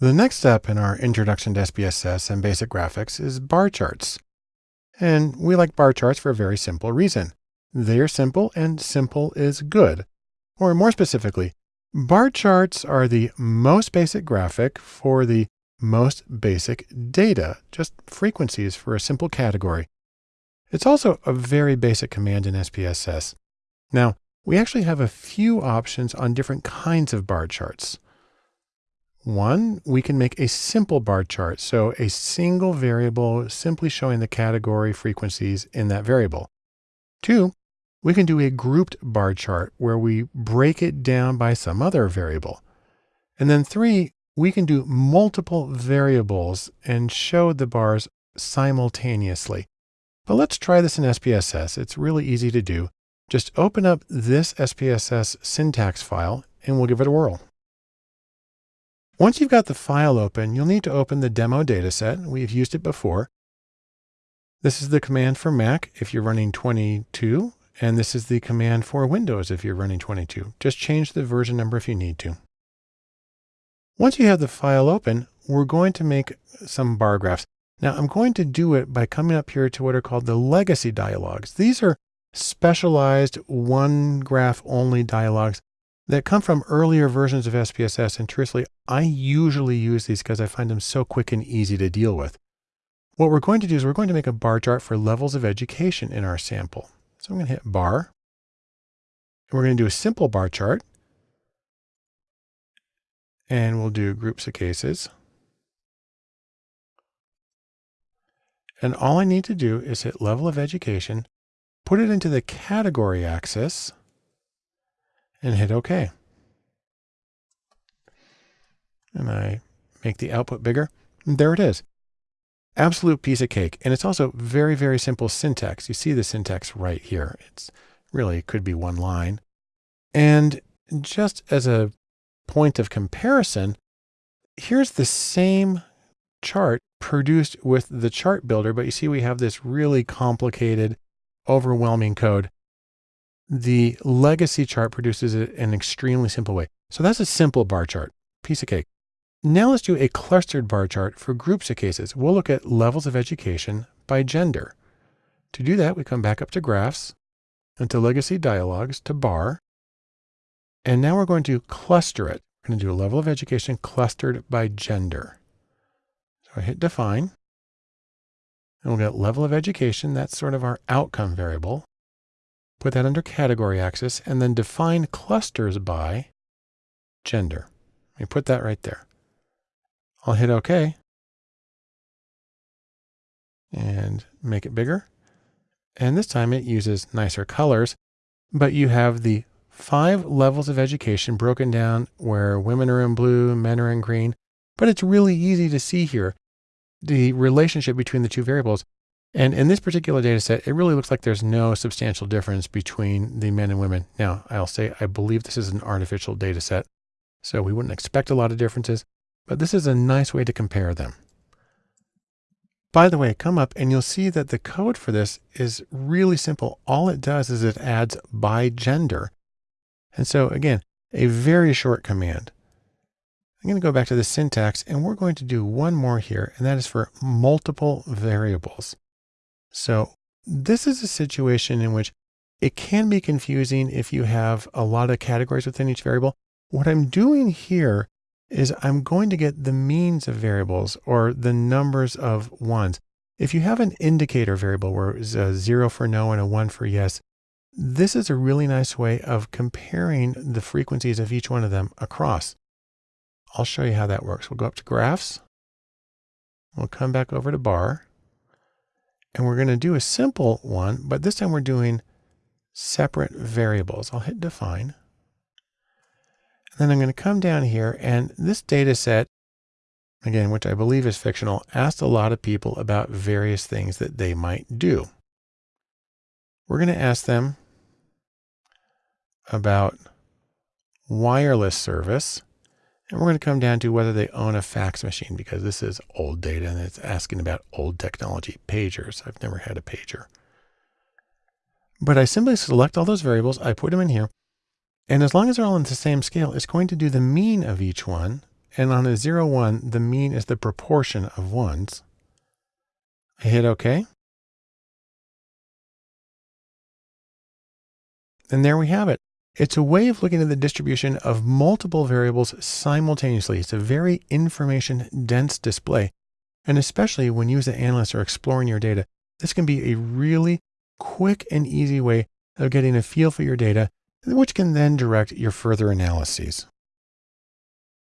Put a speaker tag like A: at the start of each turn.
A: The next step in our introduction to SPSS and basic graphics is bar charts. And we like bar charts for a very simple reason. They are simple and simple is good. Or more specifically, bar charts are the most basic graphic for the most basic data, just frequencies for a simple category. It's also a very basic command in SPSS. Now, we actually have a few options on different kinds of bar charts. One, we can make a simple bar chart. So a single variable simply showing the category frequencies in that variable. Two, we can do a grouped bar chart where we break it down by some other variable. And then three, we can do multiple variables and show the bars simultaneously. But let's try this in SPSS. It's really easy to do. Just open up this SPSS syntax file and we'll give it a whirl. Once you've got the file open, you'll need to open the demo dataset. We've used it before. This is the command for Mac if you're running 22, and this is the command for Windows if you're running 22. Just change the version number if you need to. Once you have the file open, we're going to make some bar graphs. Now I'm going to do it by coming up here to what are called the legacy dialogues. These are specialized one graph only dialogues that come from earlier versions of SPSS. And truthfully, I usually use these because I find them so quick and easy to deal with. What we're going to do is we're going to make a bar chart for levels of education in our sample. So I'm going to hit bar. And we're going to do a simple bar chart and we'll do groups of cases. And all I need to do is hit level of education, put it into the category axis and hit OK. And I make the output bigger. And there it is. Absolute piece of cake. And it's also very, very simple syntax. You see the syntax right here. It's really could be one line. And just as a point of comparison, here's the same chart produced with the chart builder, but you see we have this really complicated, overwhelming code. The legacy chart produces it in an extremely simple way. So that's a simple bar chart, piece of cake. Now let's do a clustered bar chart for groups of cases. We'll look at levels of education by gender. To do that, we come back up to graphs and to legacy dialogues to bar. And now we're going to cluster it. We're going to do a level of education clustered by gender. So I hit define. And we'll get level of education. That's sort of our outcome variable. Put that under category axis and then define clusters by gender. We put that right there. I'll hit OK and make it bigger. And this time it uses nicer colors, but you have the five levels of education broken down where women are in blue, men are in green, but it's really easy to see here the relationship between the two variables. And in this particular data set, it really looks like there's no substantial difference between the men and women. Now, I'll say I believe this is an artificial data set, so we wouldn't expect a lot of differences, but this is a nice way to compare them. By the way, come up and you'll see that the code for this is really simple. All it does is it adds by gender and so again, a very short command. I'm going to go back to the syntax and we're going to do one more here, and that is for multiple variables. So this is a situation in which it can be confusing if you have a lot of categories within each variable. What I'm doing here is I'm going to get the means of variables or the numbers of ones. If you have an indicator variable where it's a zero for no and a one for yes, this is a really nice way of comparing the frequencies of each one of them across. I'll show you how that works. We'll go up to graphs. We'll come back over to bar and we're going to do a simple one, but this time we're doing separate variables. I'll hit define. And then I'm going to come down here and this data set, again, which I believe is fictional, asked a lot of people about various things that they might do. We're going to ask them about wireless service. And we're going to come down to whether they own a fax machine because this is old data and it's asking about old technology, pagers. I've never had a pager. But I simply select all those variables. I put them in here. And as long as they're all on the same scale, it's going to do the mean of each one And on a 0, 1, the mean is the proportion of ones. I hit OK. And there we have it. It's a way of looking at the distribution of multiple variables simultaneously. It's a very information dense display. And especially when you as an analyst are exploring your data, this can be a really quick and easy way of getting a feel for your data, which can then direct your further analyses.